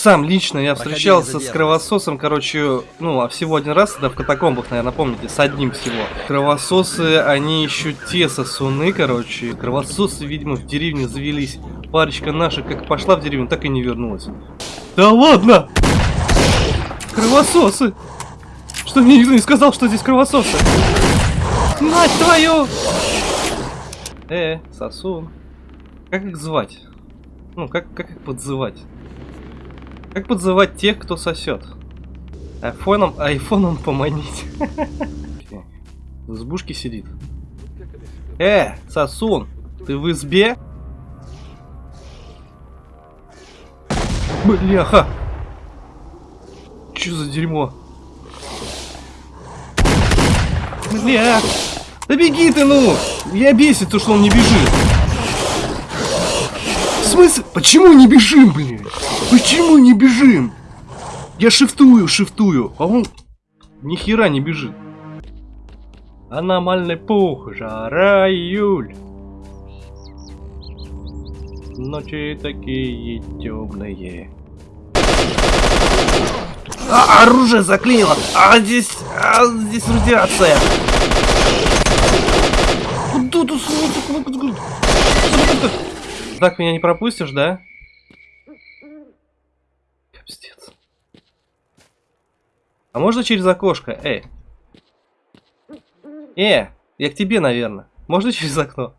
Сам лично я встречался с кровососом, короче, ну, а всего один раз, да, в катакомбах, наверное, помните, с одним всего. Кровососы, они еще те сосуны, короче. Кровососы, видимо, в деревне завелись. Парочка наша как пошла в деревню, так и не вернулась. Да ладно! Кровососы! Что мне никто не сказал, что здесь кровососы? Мать твою! Э, сосун. Как их звать? Ну, как, как их подзывать? Как подзывать тех, кто сосет? Айфоном, айфоном поманить. В избушке сидит. Э, сосун, ты в избе? Бляха! Чё за дерьмо? Бля! Да беги ты, ну! Я бесит то, что он не бежит. В смысле? Почему не бежим, блин? Почему не бежим? Я шифтую, шифтую, а он ни хера не бежит. Аномальный пух, жара июль. Ночи такие темные. А, оружие заклинило! А здесь... А, здесь радиация! Куда ты Так меня не пропустишь, да? Пиздец. А можно через окошко? Эй. Э, я к тебе, наверное. Можно через окно?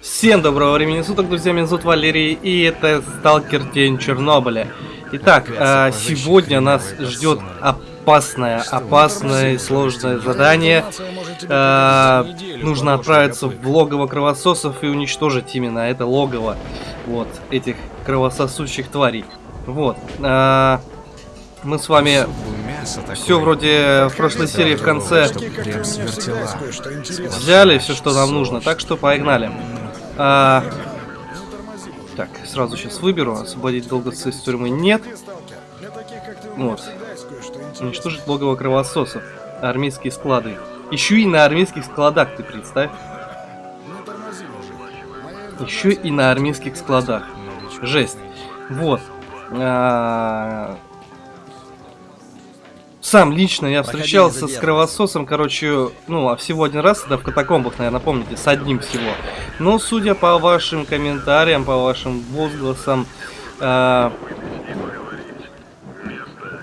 Всем доброго времени суток, друзья, меня зовут Валерий, и это Сталкер Тень Чернобыля. Итак, а, сегодня нас ждет опасное, опасное и сложное задание. А, нужно отправиться в логово кровососов и уничтожить именно это логово вот этих кровососущих тварей. Вот. А, мы с вами все вроде в прошлой серии в конце взяли все, что нам нужно, так что погнали. А, так, сразу сейчас выберу. Освободить долговца из тюрьмы нет. Вот. Уничтожить логово кровососов. Армейские склады. Еще и на армейских складах, ты представь. Еще и на армейских складах. Жесть. Вот. А, сам лично я встречался с кровососом, короче, ну, а всего один раз, да, в катакомбах, наверное, помните, с одним всего. Но, судя по вашим комментариям, по вашим возгласам, э,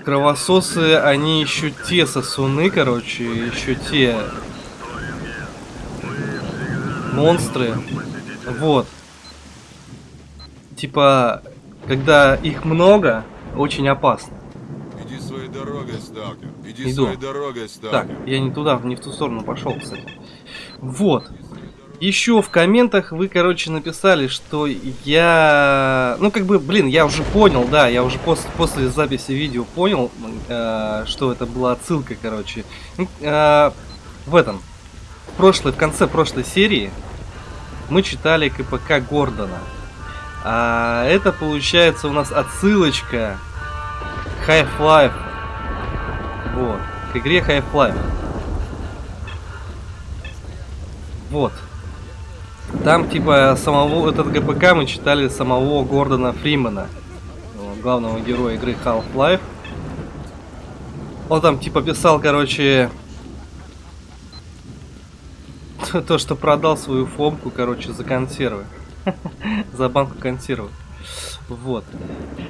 кровососы, они еще те сосуны, короче, еще те монстры. Вот. Типа, когда их много, очень опасно дорогой, сталкер. Иди Иду. своей дорогой, сталкер. Так, я не туда, не в ту сторону пошел, кстати. Вот. Еще в комментах вы, короче, написали, что я... Ну, как бы, блин, я уже понял, да, я уже после, после записи видео понял, э, что это была отсылка, короче. Э, в этом, в прошлой, в конце прошлой серии мы читали КПК Гордона. А это, получается, у нас отсылочка Half-Life вот. К игре Half-Life. Вот. Там, типа, самого, этот ГПК мы читали самого Гордона Фримена, главного героя игры Half-Life. Он там, типа, писал, короче, то, что продал свою фомку, короче, за консервы. за банку консервов. Вот.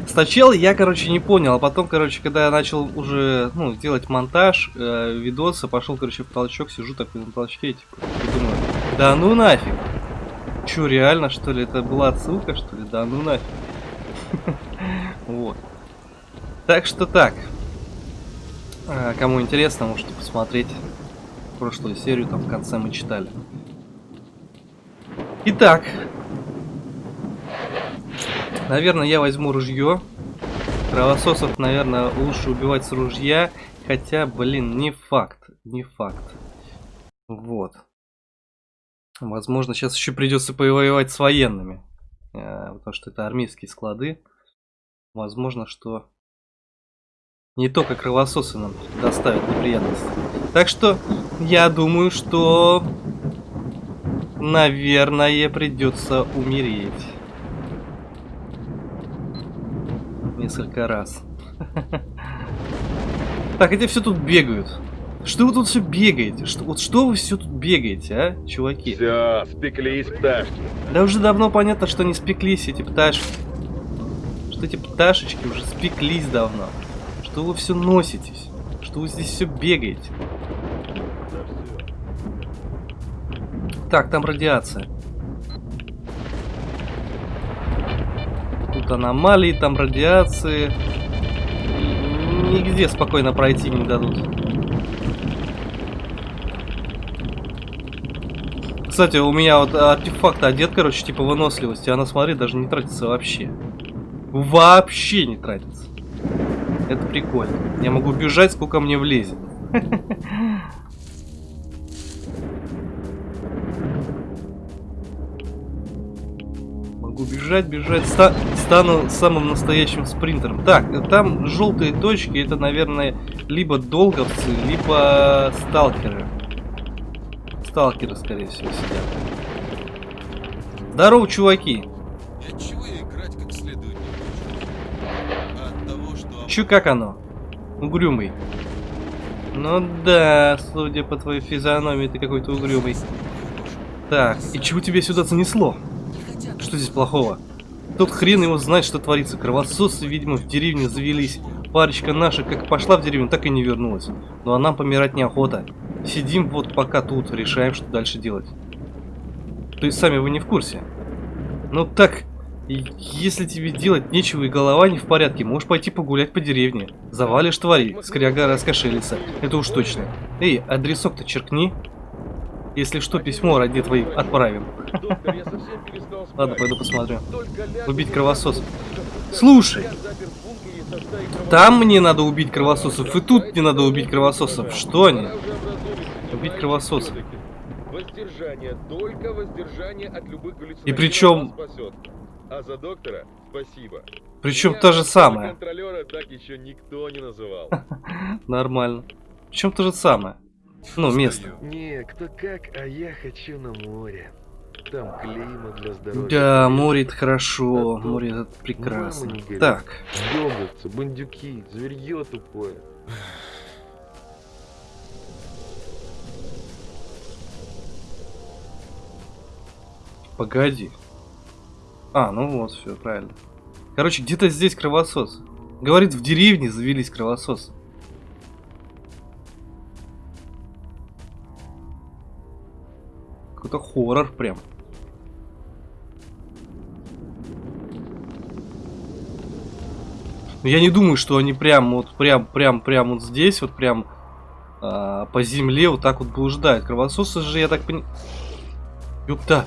Сначала я, короче, не понял, а потом, короче, когда я начал уже, ну, делать монтаж, э, видосы, пошел, короче, в толчок, сижу такой на толчке, типа, и думаю, да ну нафиг. Че, реально, что ли? Это была отсылка, что ли? Да ну нафиг. Вот. Так что так. А, кому интересно, можете посмотреть прошлую серию, там в конце мы читали. Итак, Наверное, я возьму ружье. Кровососов, наверное, лучше убивать с ружья. Хотя, блин, не факт. Не факт. Вот. Возможно, сейчас еще придется повоевать с военными. Э, потому что это армейские склады. Возможно, что не только кровососы нам доставят неприятности. Так что, я думаю, что наверное, придется умереть. Несколько раз. Так, эти все тут бегают. Что вы тут все бегаете? Что, вот что вы все тут бегаете, а, чуваки? Все, спеклись пташки. Да уже давно понятно, что не спеклись эти пташки. Что эти пташечки уже спеклись давно. Что вы все носитесь. Что вы здесь все бегаете. Так, там радиация. Тут аномалии, там радиации. Нигде спокойно пройти не дадут. Кстати, у меня вот артефакт одет, короче, типа выносливости. Она, смотри, даже не тратится вообще. Вообще не тратится. Это прикольно. Я могу бежать, сколько мне влезет. Могу бежать, бежать. Ста стану самым настоящим спринтером. Так, там желтые точки, это, наверное, либо долговцы, либо сталкеры. Сталкеры, скорее всего, сидят. Здорово, чуваки. Я чего я играть как следует не? А от того, что... Чё, как оно? Угрюмый. Ну да, судя по твоей физиономии, ты какой-то угрюмый. Так, и чего тебе сюда занесло? Что здесь плохого? Тот хрен его знает, что творится. Кровососы, видимо, в деревне завелись. Парочка наша как пошла в деревню, так и не вернулась. Ну а нам помирать неохота. Сидим вот пока тут, решаем, что дальше делать. То есть сами вы не в курсе? Ну так, если тебе делать нечего и голова не в порядке, можешь пойти погулять по деревне. Завалишь твари, скряга раскошелится. Это уж точно. Эй, адресок-то черкни. Если что, письмо ради твоей отправим. Ладно, пойду посмотрю. Убить кровососов. Слушай, там мне надо убить кровососов, и тут мне надо убить кровососов. Что они? Убить кровососов. Воздержание, только воздержание от любых И причем... А за доктора спасибо. Причем Меня то же самое. Контролера так еще никто не называл. Нормально. Причем то же самое. Ну, место. Не, кто как, а я хочу на море. Там климат для здоровья. Да, море это хорошо. Море это прекрасно. Так, Дёготцы, бандюки, зверье тупое. погоди. А, ну вот, все, правильно. Короче, где-то здесь кровосос. Говорит, в деревне завелись кровососы. Какой-то хоррор прям. Но я не думаю, что они прям вот прям прям прям вот здесь вот прям а, по земле вот так вот блуждают. Кровососы же, я так понимаю... Ёпта.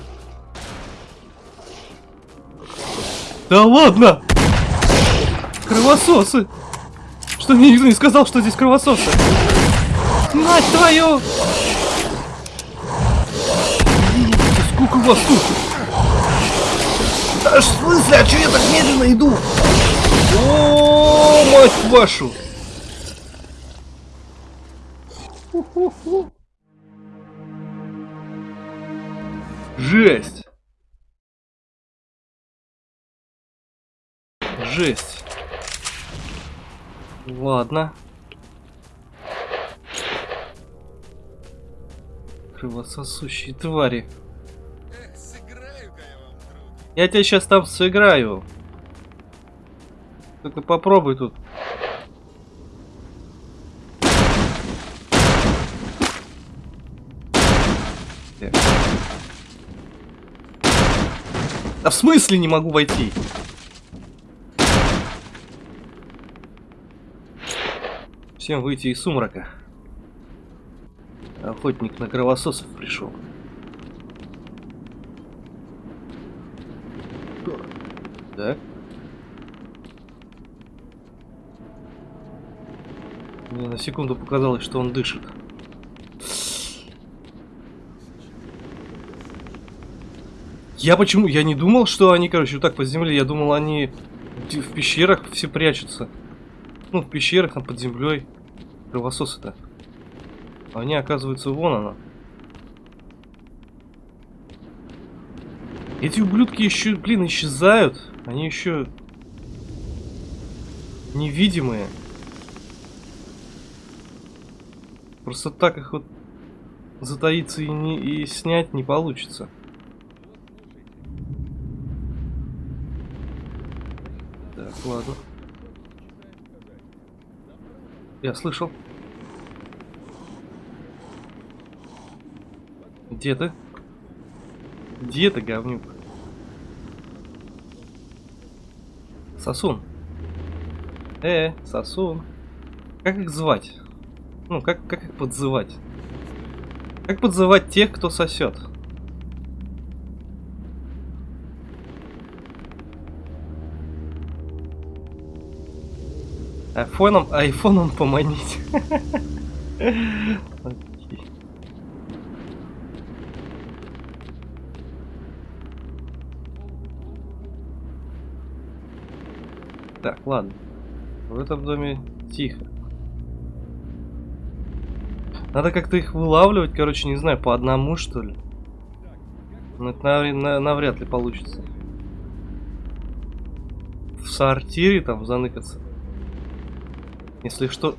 Да ладно! Кровососы! Что мне никто не сказал, что здесь кровососы? Мать твою! Сколько вас тут? Да в смысле, а что я так медленно иду? О, мать вашу! Жесть! Жесть. Ладно. Кровососущие твари. Друг. Я тебя сейчас там сыграю. Только попробуй тут. Да в смысле не могу войти? Всем выйти из сумрака. Охотник на кровососов пришел. Так. Мне на секунду показалось, что он дышит. Я почему? Я не думал, что они, короче, вот так по земле. Я думал, они в пещерах все прячутся. Ну, в пещерах, там под землей. Кровососы-то. Они, оказывается, вон она. Эти ублюдки еще, блин, исчезают. Они еще невидимые. Просто так их вот затаиться и, не, и снять не получится. Так, ладно. Я слышал. Где ты? Где ты, говнюк? Сосун. Э, сосун. Как их звать? Ну, как, как их подзывать? Как подзывать тех, кто сосет? Айфоном, айфоном поманить. Так, ладно. В этом доме тихо. Надо как-то их вылавливать, короче, не знаю, по одному, что ли. Но это нав- на- навряд ли получится. В сортире там заныкаться. Если что...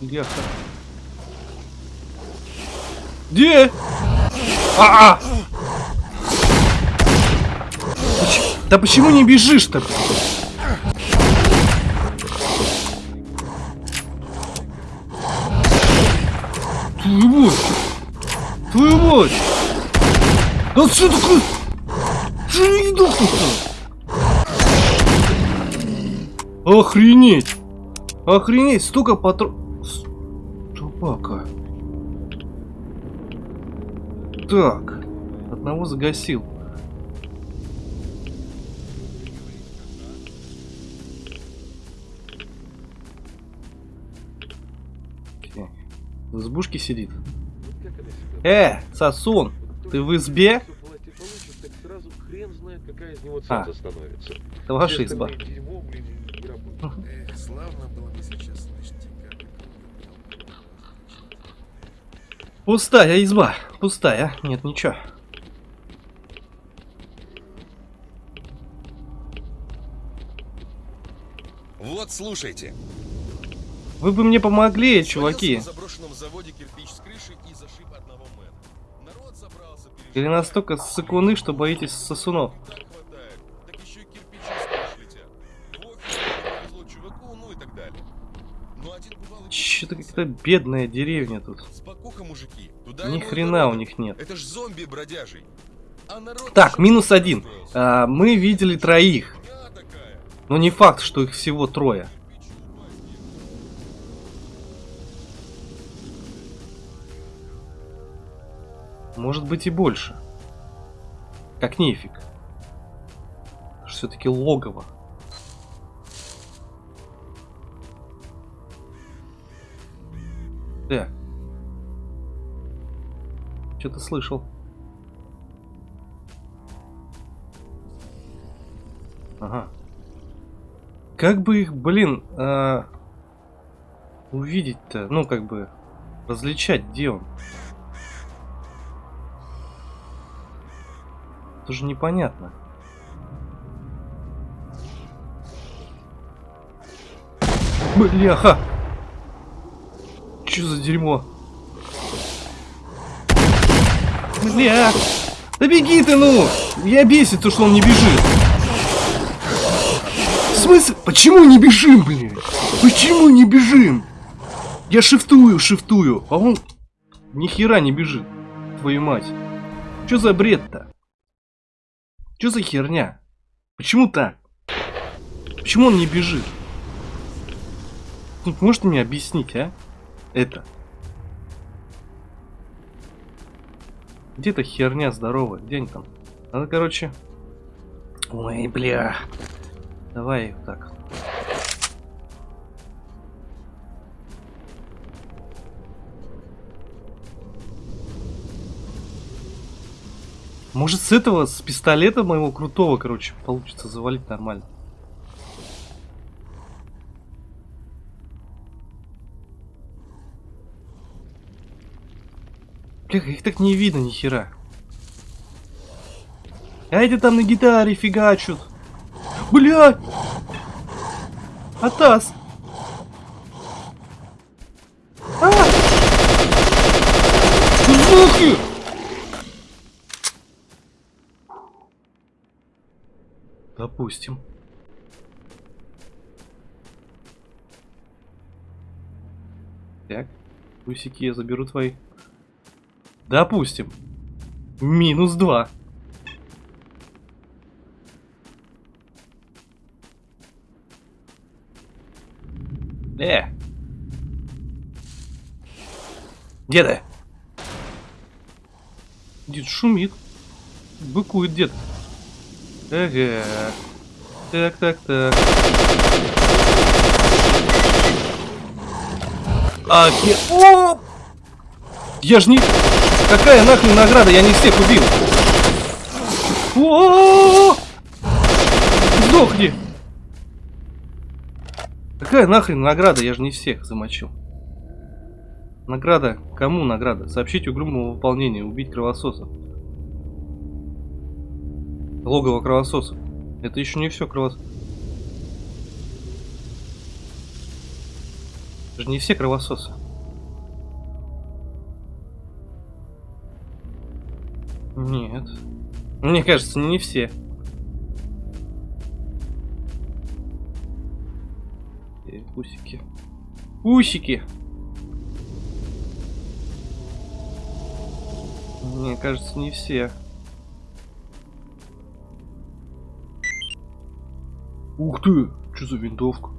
Бляха. Где? А, -а! Поч- Да почему не бежишь-то? Мать! Твою мать! Да что такое? Что не дохнуть-то? Охренеть! Охренеть! Столько патрон... Собака. Так. Одного загасил. Окей. В избушке сидит. Э, Сосун, ты в избе? А. Это ваша изба. Пустая изба. Пустая. Нет, ничего. Вот, слушайте. Вы бы мне помогли, чуваки. Или настолько сыкуны, что боитесь сосунов. Чуваку, ну Че-то как-то бедная деревня тут. Спокуха, мужики. Туда Ни хрена у них нет. Это ж зомби бродяжий. А Так, минус один. А, мы видели троих. Но не факт, что их всего трое. Может быть и больше. Как нефиг. Все-таки логово. Так. Что-то слышал. Ага. Как бы их, блин, а, увидеть-то? Ну, как бы, различать, где он? Тоже непонятно. Бляха! Чё за дерьмо? Бля! Да беги ты, ну! Я бесит то, что он не бежит. В смысле? Почему не бежим, блин? Почему не бежим? Я шифтую, шифтую, а он ни хера не бежит. Твою мать. Чё за бред-то? Чё за херня? Почему так? Почему он не бежит? Тут можете мне объяснить, а? Это. Где эта херня здоровая? Где они там? Надо, короче... Ой, бля. Давай так. Может с этого, с пистолета моего крутого, короче, получится завалить нормально. Бля, их так не видно ни хера. А эти там на гитаре фигачут. Блядь! Атас! А! Звуки! Допустим. Так, усики я заберу твои. Допустим. Минус два. Э! Деда! Дед шумит. Быкует дед. Ага. Так, так, так. Ахе... О! Я ж не... Какая нахрен награда? Я не всех убил. О! Сдохни! Какая нахрен награда? Я же не всех замочил. Награда? Кому награда? Сообщить угрюмого выполнения. Убить кровососа. Логово кровососа. Это еще не все кровосос. Это же не все кровососы. Нет. Мне кажется, не все. Э, Усики. Усики! Мне кажется, не все. Ух ты! Что за винтовка?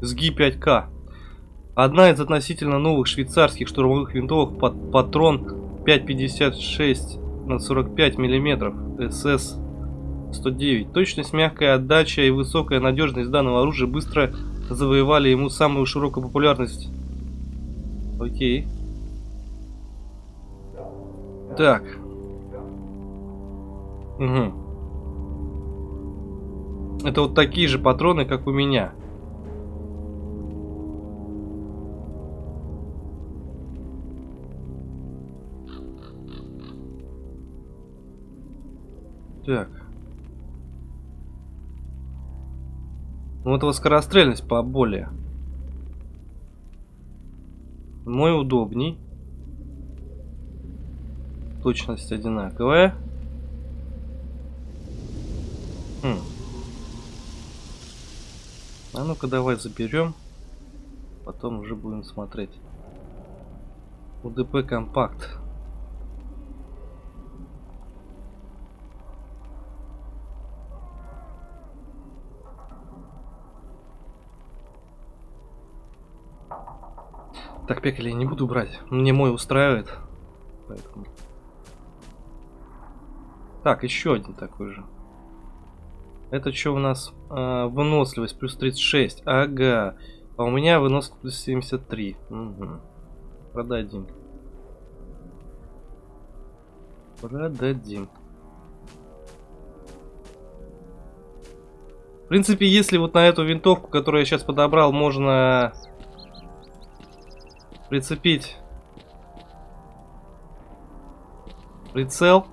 СГИ 5К. Одна из относительно новых швейцарских штурмовых винтовок под патрон 5,56 на 45 миллиметров СС 109. Точность, мягкая отдача и высокая надежность данного оружия быстро завоевали ему самую широкую популярность. Окей. Так. Угу. Это вот такие же патроны, как у меня. Так. Ну, этого скорострельность поболее. Мой удобней. Точность одинаковая. Хм. А ну-ка давай заберем. Потом уже будем смотреть. УДП компакт. Так, пекали я не буду брать. Мне мой устраивает. Поэтому... Так, еще один такой же. Это что у нас? А, выносливость плюс 36. Ага. А у меня выносливость плюс 73. Угу. Продадим. Продадим. В принципе, если вот на эту винтовку, которую я сейчас подобрал, можно прицепить прицел,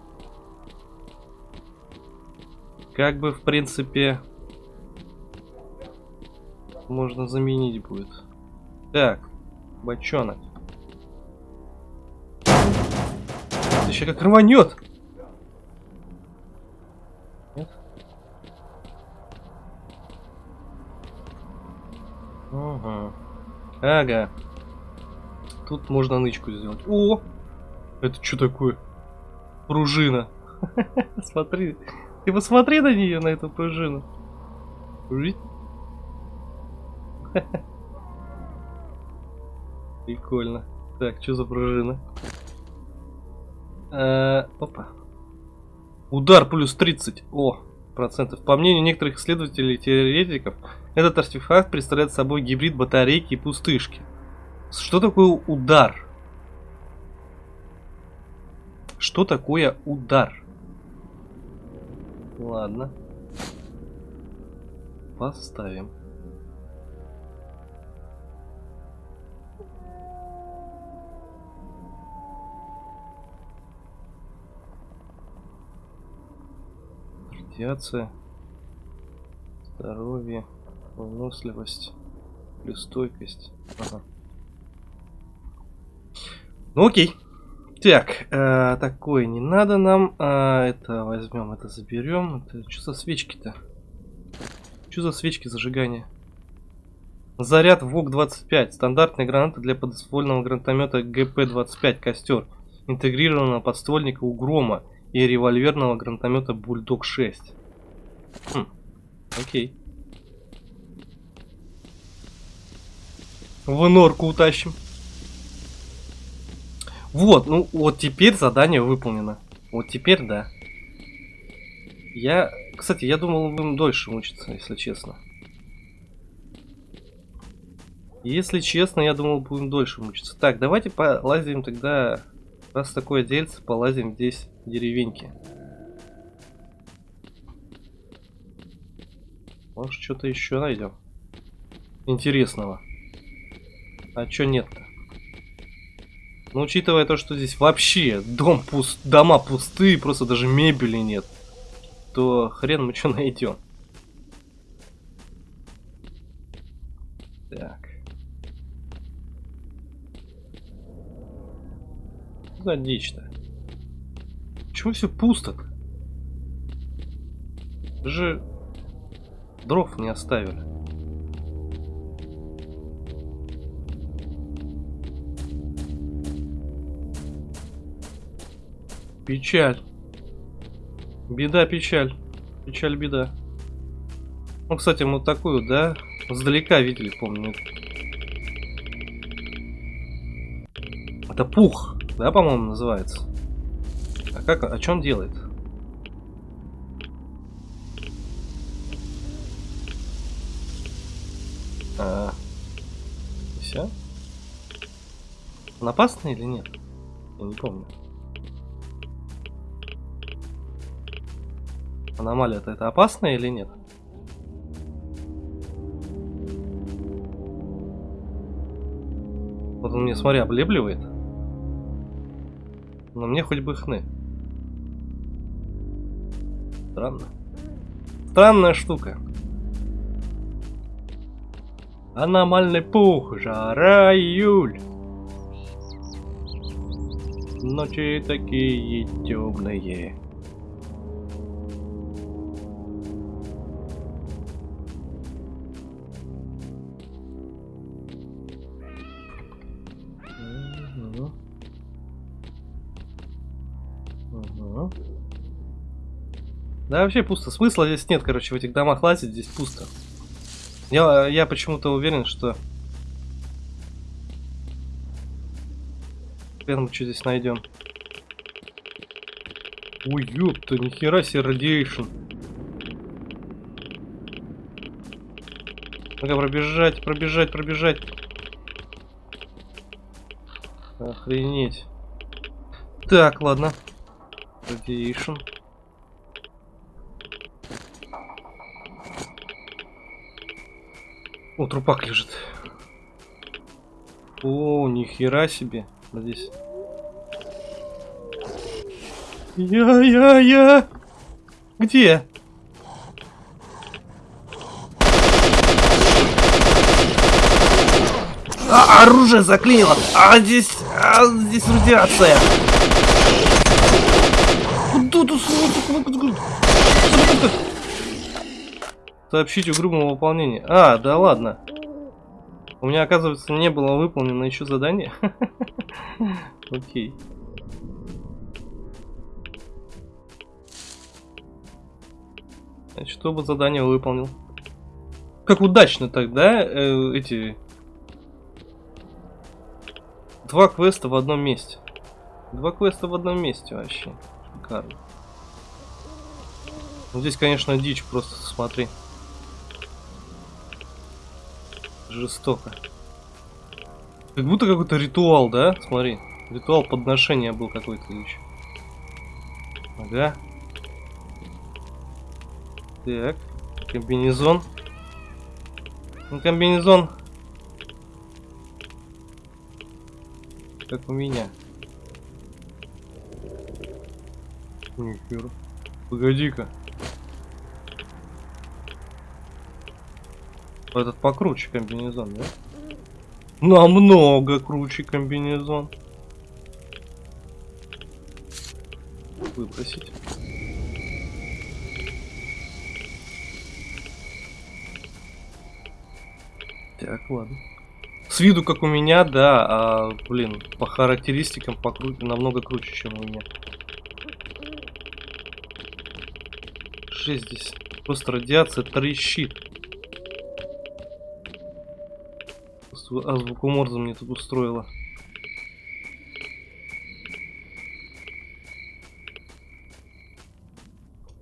как бы в принципе можно заменить будет. Так, бочонок. Еще как рванет. Нет? Ага. Тут можно нычку сделать. О! Это что такое? Пружина. Смотри. Ты посмотри на нее, на эту пружину. Прикольно. Так, что за пружина? А, опа. Удар плюс 30. О, процентов. По мнению некоторых исследователей и теоретиков, этот артефакт представляет собой гибрид батарейки и пустышки. Что такое удар? Что такое удар? Ладно. Поставим. Радиация. Здоровье. Выносливость. Плюс стойкость. Ага. Ну окей. Так, э, такое не надо нам. А, это возьмем, это заберем. Это что за свечки-то? Что за свечки зажигания? Заряд ВОК-25. Стандартная граната для подствольного гранатомета ГП-25 «Костер». Интегрированного подствольника у Грома и револьверного гранатомета Бульдог-6. Хм, окей. В норку утащим. Вот, ну вот теперь задание выполнено. Вот теперь да. Я, кстати, я думал, будем дольше мучиться, если честно. Если честно, я думал, будем дольше мучиться. Так, давайте полазим тогда, раз такое дельце, полазим здесь деревеньке. Может, что-то еще найдем. Интересного. А чё нет-то? Но учитывая то, что здесь вообще дом пуст, дома пустые, просто даже мебели нет, то хрен мы что найдем. Так. За дичь-то. Почему все пусто-то? Же дров не оставили. Печаль. Беда, печаль. Печаль, беда. Ну, кстати, мы такую, да, сдалека видели, помню. Это пух, да, по-моему, называется. А как, о чем делает? А, все? Он опасный или нет? Я не помню. Аномалия-то это опасно или нет? Вот он мне, смотри, облебливает. Но мне хоть бы хны. Странно. Странная штука. Аномальный пух, жара, июль. Ночи такие темные. Да вообще пусто. Смысла здесь нет, короче, в этих домах лазить, здесь пусто. Я, я почему-то уверен, что... Хрен мы что здесь найдем. Ой, ёпта, нихера себе радиейшн. Ну-ка, пробежать, пробежать, пробежать. Охренеть. Так, ладно. Радиейшн. О, трупак лежит. О, нихера себе. Здесь. Я-я-я! Где? А, оружие заклинило! А здесь... А, здесь радиация! Куда тут... Сообщить о грубом выполнении. А, да ладно. У меня, оказывается, не было выполнено еще задание. Окей. Значит, чтобы задание выполнил. Как удачно тогда э, эти... Два квеста в одном месте. Два квеста в одном месте вообще. Шикарно. Ну, здесь, конечно, дичь, просто смотри. Жестоко. Как будто какой-то ритуал, да? Смотри. Ритуал подношения был какой-то еще. Ага. Так. Комбинезон. Ну, комбинезон. Как у меня. Нихера. Погоди-ка. Этот покруче комбинезон, да? Намного круче комбинезон. Выбросить. Так, ладно. С виду как у меня, да, а, блин, по характеристикам покру... намного круче, чем у меня. 6 здесь. Просто радиация трещит. Зв- А звукоморза мне тут устроила.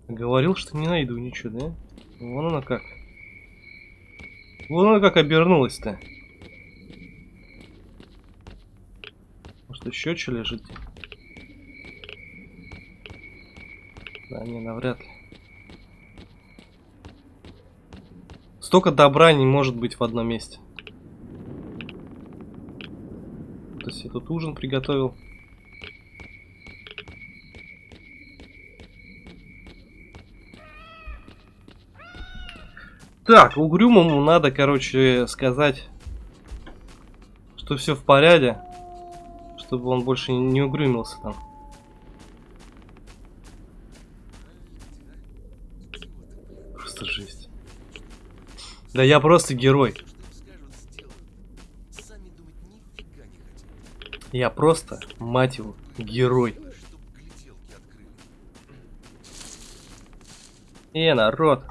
Говорил, что не найду ничего, да? Вон она как. Вон она как обернулась-то. Может еще что лежит? Да не, навряд ли. Столько добра не может быть в одном месте. То есть я тут ужин приготовил. Так, угрюмому надо, короче, сказать, что все в порядке, чтобы он больше не угрюмился там. Просто жесть. Да я просто герой. Я просто, мать его, герой. Э, народ,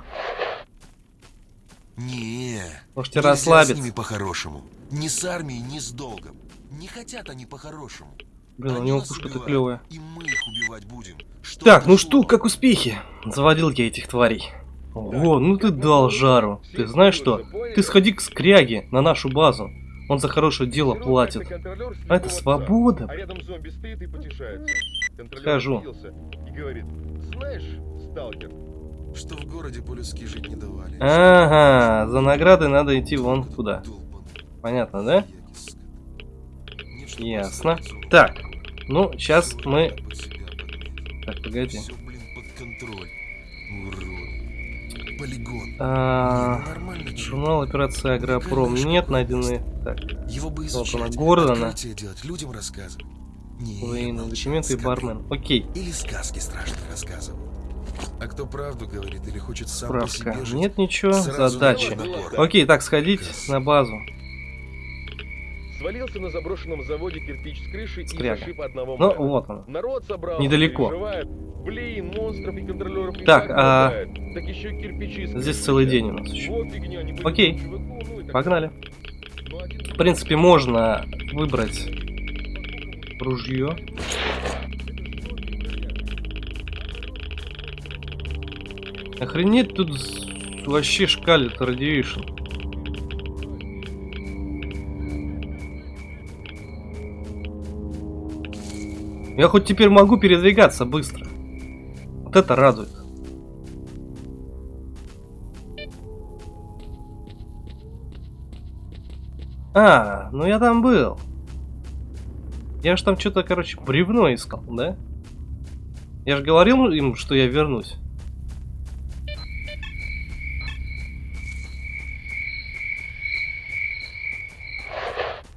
Не, можете нельзя с расслабиться. ними по-хорошему. Ни с армией, ни с долгом. Не хотят они по-хорошему. Блин, у него пушка-то клевая. И мы их убивать будем. Что Так, ну что, как успехи? Заводил я этих тварей. Ого, ну ты дал жару. Ты знаешь что? Ты сходи к скряге на нашу базу. Он за хорошее дело платит. А это свобода. А рядом зомби стоит и потешается. Обиделся И говорит, знаешь, сталкер, Что в городе по-людски жить не давали. Ага, за награды надо идти вон туда. Понятно, да? Ясно. Так, ну, сейчас мы... Так, погоди. Всё, блин, под контроль. Урод. Полигон. А, Не, ну. Журнал операции Агропром нет найдены. Так, Его бы она, изучать, Гордона. делать, людям рассказывать. Не, военные молчать, документы и бармен. Окей, Или сказки страшные рассказывал. А кто правду говорит или хочет сам по справка. себе жить, Нет ничего, задачи. Окей, так, сходить на базу. Свалился на заброшенном заводе кирпич с крыши Скряга. и зашиб одного Ну, мэра. вот он. Народ собрал, Недалеко. переживает. Блин, монстров и контролеров Так, а. Так еще кирпичи Здесь целый день у нас еще. Вот фигня, не Окей. чуваку, ну так Погнали. Ну, В принципе, можно выбрать ружье. Охренеть тут вообще шкалит радиейшн. Я хоть теперь могу передвигаться быстро. Вот это радует. А, ну я там был. Я же там что-то, короче, бревно искал, да? Я же говорил им, что я вернусь.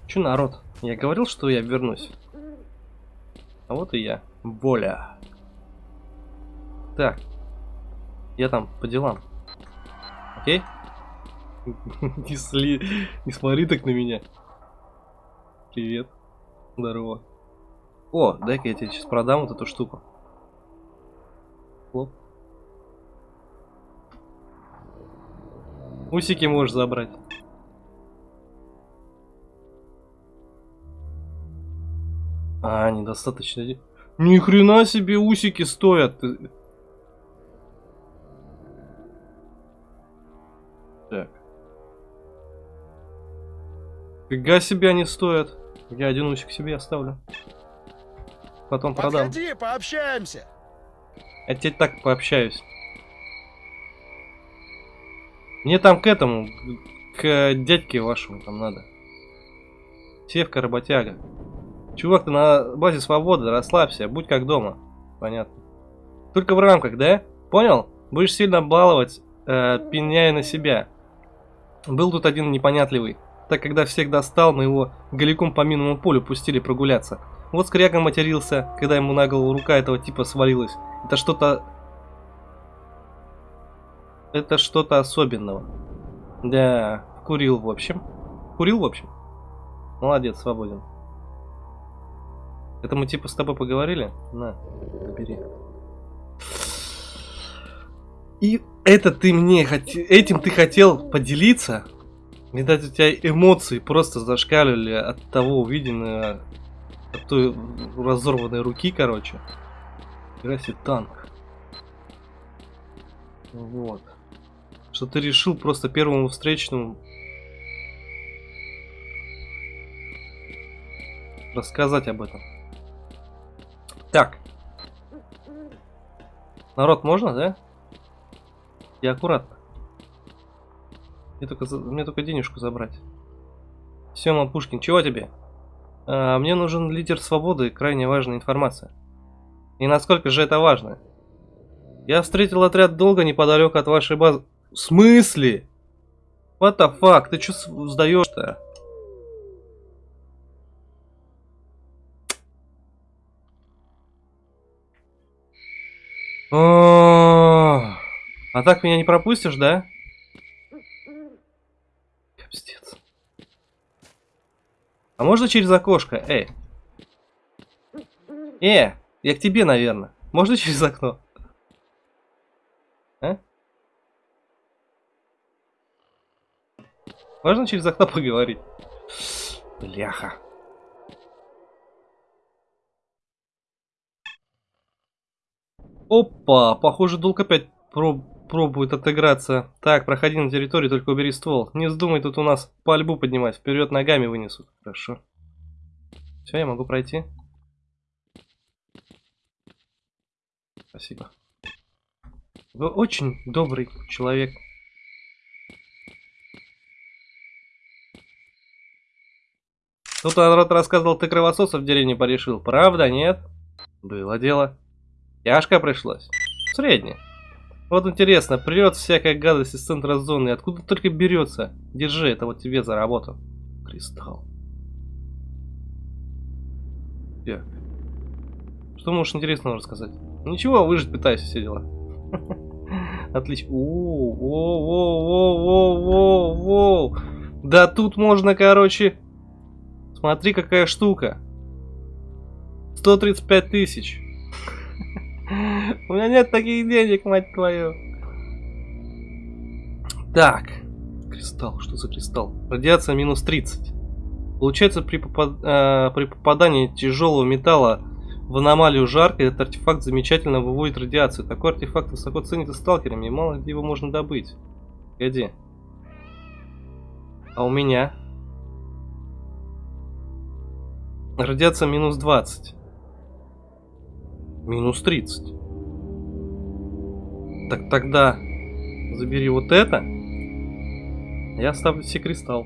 Че, народ? Я говорил, что я вернусь. А вот и я. Воля. Так. Я там по делам. Окей? Не, сли... не смотри так на меня. Привет. Здорово. О, дай-ка я тебе сейчас продам вот эту штуку. Хлоп. Усики можешь забрать. А, недостаточно. Ни хрена себе усики стоят. Так. Фига себе они стоят. Я один усик себе оставлю. Потом продам. Подходи, пообщаемся. Я теперь так пообщаюсь. Мне там к этому, к дядьке вашему там надо. Севка работяга. Чувак, ты на базе свободы, расслабься, будь как дома. Понятно. Только в рамках, да? Понял? Будешь сильно баловать, э, пеняя на себя. Был тут один непонятливый. Так когда всех достал, мы его голиком по минному полю пустили прогуляться. Вот скряга матерился, когда ему на голову рука этого типа свалилась. Это что-то... Это что-то особенного. Да, курил в общем. Курил в общем. Молодец, свободен. Это мы типа с тобой поговорили? На, бери. И это ты мне хоте... этим ты хотел поделиться? Видать, у тебя эмоции просто зашкаливали от того увиденного, от той разорванной руки, короче. Играйся танк. Вот. Что ты решил просто первому встречному рассказать об этом. Так. Народ, можно, да? Я аккуратно. Мне только, мне только денежку забрать. Сема Пушкин, чего тебе? А, мне нужен лидер свободы, крайне важная информация. И насколько же это важно? Я встретил отряд долго неподалеку от вашей базы. В смысле? What the fuck? Ты что сдаешь-то? А так меня не пропустишь, да? Капстец. А можно через окошко? Эй. Э, я к тебе, наверное. Можно через окно? А? Можно через окно поговорить? Бляха. Опа, похоже, долг опять проб пробует отыграться. Так, проходи на территорию, только убери ствол. Не вздумай тут у нас пальбу поднимать, вперед ногами вынесут. Хорошо. Все, я могу пройти. Спасибо. Вы очень добрый человек. Тут народ рассказывал, ты кровососов в деревне порешил. Правда, нет? Было дело. Тяжко пришлось. Средне. Вот интересно, прет всякая гадость из центра зоны. Откуда только берется? Держи, это вот тебе за работу. Кристалл. Так. Что можешь интересного рассказать? Ничего, выжить пытаюсь, все дела. Отлично. О, Да тут можно, короче... Смотри, какая штука. 135 тысяч. У меня нет таких денег, мать твою. Так. Кристалл, что за кристалл? Радиация минус 30. Получается, при, попад... э, при попадании тяжелого металла в аномалию жарко, этот артефакт замечательно выводит радиацию. Такой артефакт высоко ценится сталкерами, и мало где его можно добыть. Погоди. А у меня? Радиация минус 20. Минус 30. Так тогда забери вот это. Я оставлю себе кристалл.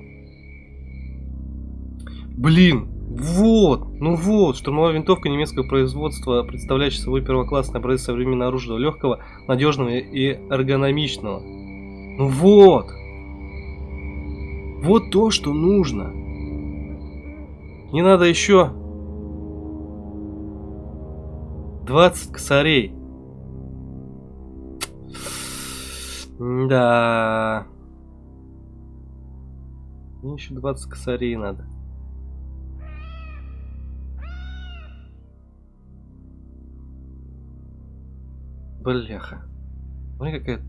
Блин, вот, ну вот, штурмовая винтовка немецкого производства, представляющая собой первоклассное образец современного оружия, легкого, надежного и эргономичного. Ну вот, вот то, что нужно. Не надо еще 20 косарей. Да. Мне еще 20 косарей надо. Бляха. Смотри какая...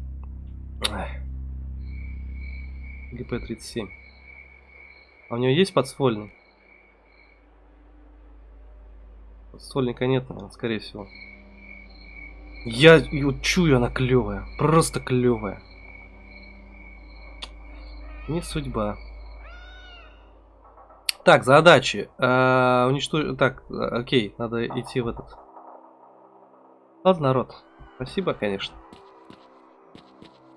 ГП-37. А у него есть подствольный? Подствольника нет, наверное, скорее всего. Я ее чую, она клевая. Просто клевая. Не судьба. Так, задачи. А, уничтожить. Так, окей, надо идти в этот. Ладно, народ. Спасибо, конечно.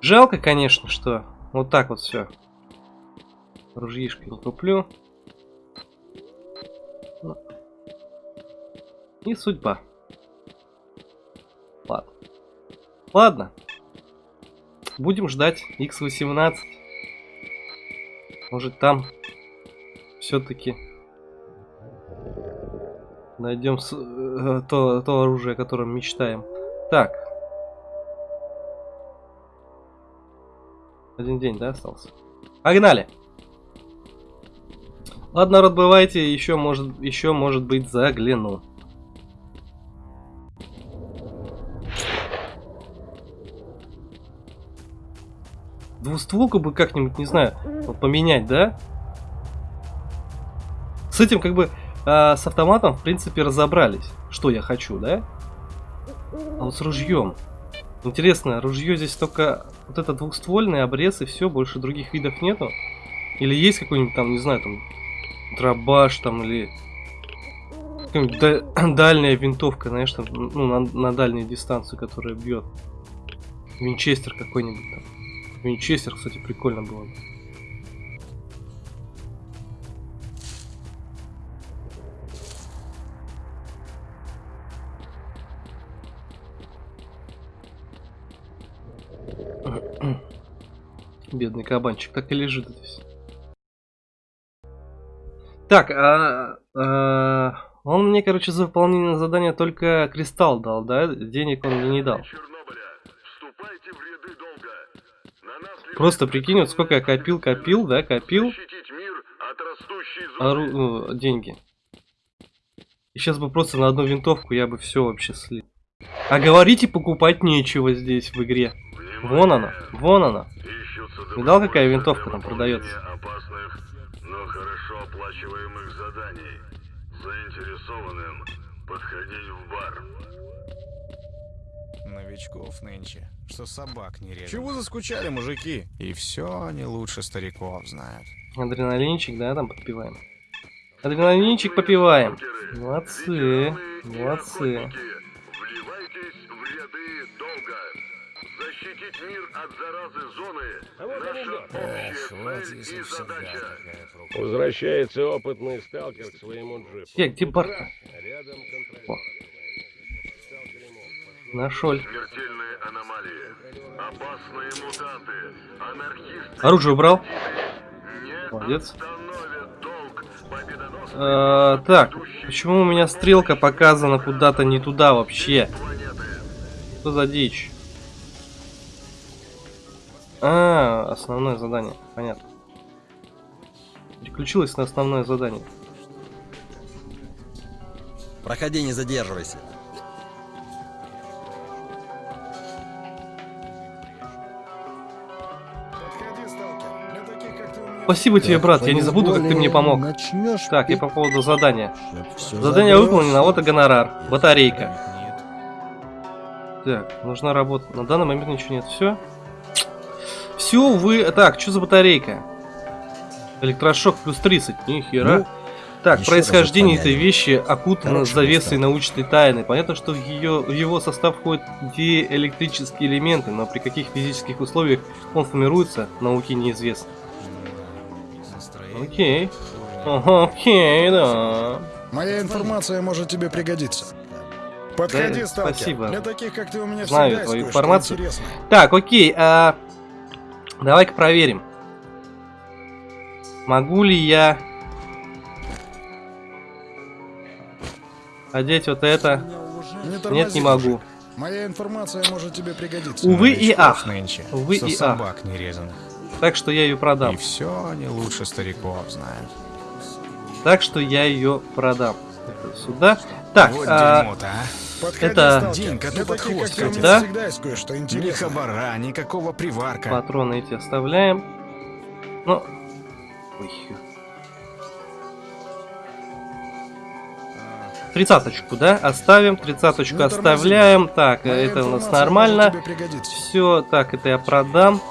Жалко, конечно, что вот так вот все. Ружьишко не куплю. Не судьба. Ладно. Ладно. Будем ждать X18. Может там все-таки найдем э, то, то оружие, о котором мечтаем. Так. Один день, да, остался? Погнали! Ладно, народ, бывайте, еще может, еще может быть загляну. Двустволку бы как-нибудь, не знаю, вот поменять, да? С этим как бы а, с автоматом, в принципе, разобрались, что я хочу, да? А вот с ружьем. Интересно, ружье здесь только вот это двухствольный обрез и все, больше других видов нету? Или есть какой-нибудь там, не знаю, там дробаш там или дальняя винтовка, знаешь, там, ну, на, на дальнюю дистанцию, которая бьет. Винчестер какой-нибудь там. Винчестер, кстати, прикольно было. бы. Бедный кабанчик так и лежит здесь. Так, а, а, он мне, короче, за выполнение задания только кристалл дал, да? Денег он мне не дал. Вступайте в ряды долга. Просто прикинь, вот сколько я копил, копил, да, копил ору- ну, деньги. И сейчас бы просто на одну винтовку я бы все вообще слил. А говорите, покупать нечего здесь в игре. Вон она, вон она. Видал, какая винтовка там продается? опасных, но хорошо оплачиваемых заданий. Заинтересованным подходить в бар. Новичков нынче, что собак не режут. Чего заскучали, мужики? И все они лучше стариков знают. Адреналинчик, да, там подпиваем. Адреналинчик попиваем. Молодцы, молодцы. Вливайтесь в ряды долга. Защитить мир от заразы зоны. Наша общая Эх, вот цель если и всегда задача. такая проклятая. Возвращается опытный сталкер к своему джипу. Где, где бар Рядом контролер. О. Нашел. Смертельные аномалии. Опасные мутанты. Анархисты. Оружие убрал. Молодец. Э, так, почему у меня стрелка показана куда-то не туда вообще? планеты. Что за дичь? А, основное задание, понятно. Переключилась на основное задание. Проходи, не задерживайся. Спасибо тебе, брат, я не забуду, как ты мне помог. Так, и по поводу задания. Задание выполнено, а вот и гонорар. Батарейка. Так, нужна работа. На данный момент ничего нет. Все? Все, вы... Так, что за батарейка? Электрошок плюс 30. Нихера. Ну, так, происхождение этой вещи окутано завесой научной тайны. Понятно, что в, ее, в его состав входят диэлектрические элементы, но при каких физических условиях он формируется, науке неизвестно. Окей. Ага, Окей, да. Моя информация может тебе пригодиться. Подходи, Да, сталкер. спасибо. Для таких, как ты, у меня Знаю всегда есть твою информацию. Так, окей. а, Давай-ка проверим. Могу ли я одеть вот это? Не Нет, тормози, не могу. мужик. Моя информация может тебе пригодиться. Увы и ах. Нынче, Увы что и ах. собак нерезанных. Так что я ее И продам. все они лучше стариков знают. Так что я ее продам. Это Сюда. Так, вот а, дерьмо-то, а. Подходи, это-. День коту под хвост катит. кое-что Ни хабара, никакого приварка. патроны эти оставляем. Ну. Ой. Тридцаточку, да? Оставим. Тридцаточку Не тормози, оставляем. Так, Моя это у нас нормально. Все, так, это я продам.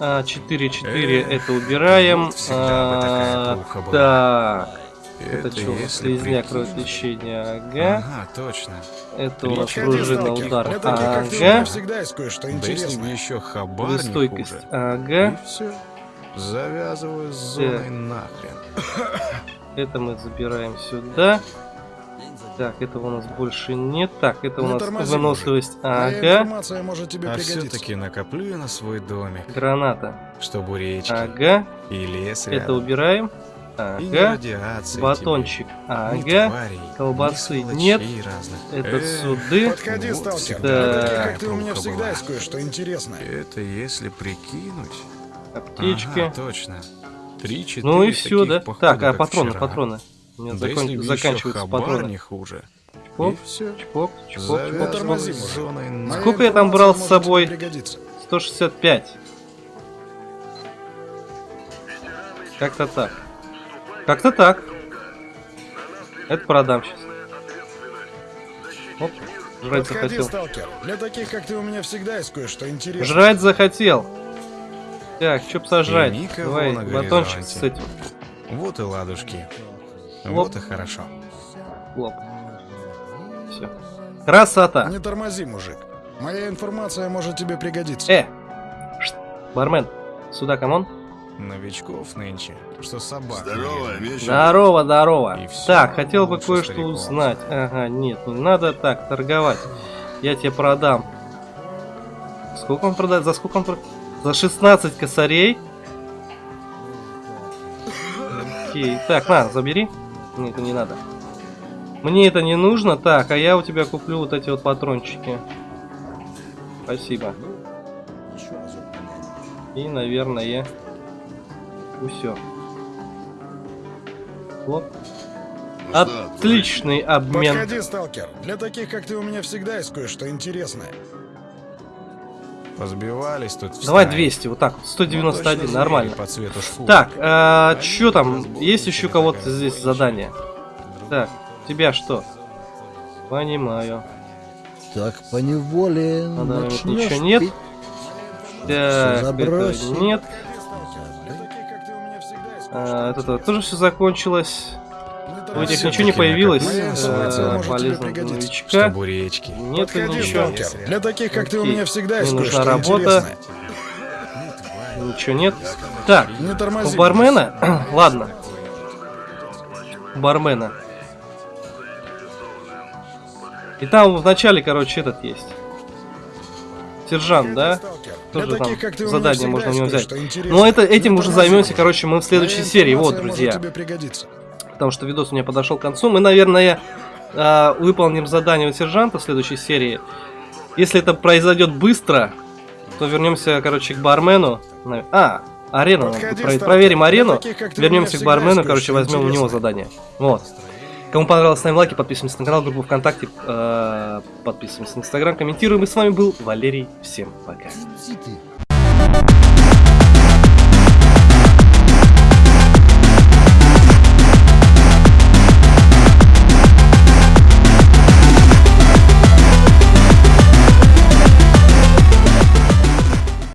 4-4 Эх, это убираем. А, так, это, что у нас? если Слизняк, прикинуть. кровотечение, ага. Ага, точно. Это у нас пружина, удар, ага. всегда есть кое-что интересное. еще хабар Стойкость, хуже. ага. Завязываю с зоной нахрен. Это мы забираем сюда. Так, этого у нас больше нет. Так, это у нас тормози, выносливость. Ага. информация может тебе А пригодиться. все-таки накоплю я на свой домик, Граната. чтобы речки Ага. и лес Это рядом. убираем. И ни Ага. Батончик. тебе, ни Ага. тварей, ни Колбасы сволочей нет. разных. Это Эх, суды. Подходи, Вот сталкер. таких, как ты, у меня всегда есть кое-что интересное. Это если прикинуть. Аптечки. Ага, точно. Три-четыре ну и все, да? Так, а патроны, вчера. патроны. У меня Да закон- заканчиваются патроны. не хуже. Чпок, И все. чпок, чпок, чпок. На- Сколько я там брал с собой? тебе пригодиться. 165. Как-то так. Как-то так. Это продам сейчас. Оп, жрать Подходи, захотел. сталкер. Для таких, как ты, у меня всегда есть кое-что интересное. Жрать захотел. Так, что б сожрать? Давай, батончик с этим. Вот и ладушки. Вот и хорошо. Хлоп. Все. Красота. Не тормози, мужик. Моя информация может тебе пригодиться. Э! Шт, Бармен, сюда, come on. Новичков нынче, что собак. Здорово, вечер. Здорово, здорово. Так, хотел бы лучше кое-что узнать. Ага, нет, не надо так торговать. Я тебе продам. Сколько он продает? За сколько он продает? За 16 косарей? Окей. Так, на, забери. Нет, это не надо. Мне это не нужно. Так, а я у тебя куплю вот эти вот патрончики. Спасибо. И, наверное, все. Вот. Ну что, Отличный обмен. Подходи, сталкер. Для таких, как ты, у меня всегда есть кое-что интересное. Позбивались тут в Давай стае. 200, вот так, вот, Ну, 191, точно нормально. По цвету шкуры. Так, а, что там? Есть еще кого-то здесь задание? Так, тебя что? Понимаю. Так поневоле На данный момент начнешь ничего нет. пить. Так, это забросил. нет. А, это то- тоже все закончилось. У всё-таки ничего не появилось. Э, Полезного новичка. Нет ничего. Для таких, как ты, у меня всегда Мне есть нужна работа. Ничего нет. Так, Не у бармена? Ладно. У бармена. И там в начале, короче, этот есть. Сержант, да? Тоже там задание можно у него взять. Но это, этим уже займемся, короче, мы в следующей серии. Вот, друзья. Потому что видос у меня подошел к концу. Мы, наверное, э, выполним задание у сержанта в следующей серии. Если это произойдет быстро, то вернемся, короче, к бармену. А, арену. Подходи, про-. Проверим арену. таких, Вернемся к бармену, короче, возьмем у него задание. Вот. Кому понравилось, ставим лайки, подписываемся на канал, группу ВКонтакте, э, подписываемся на Инстаграм, комментируем. И с вами был Валерий. Всем пока.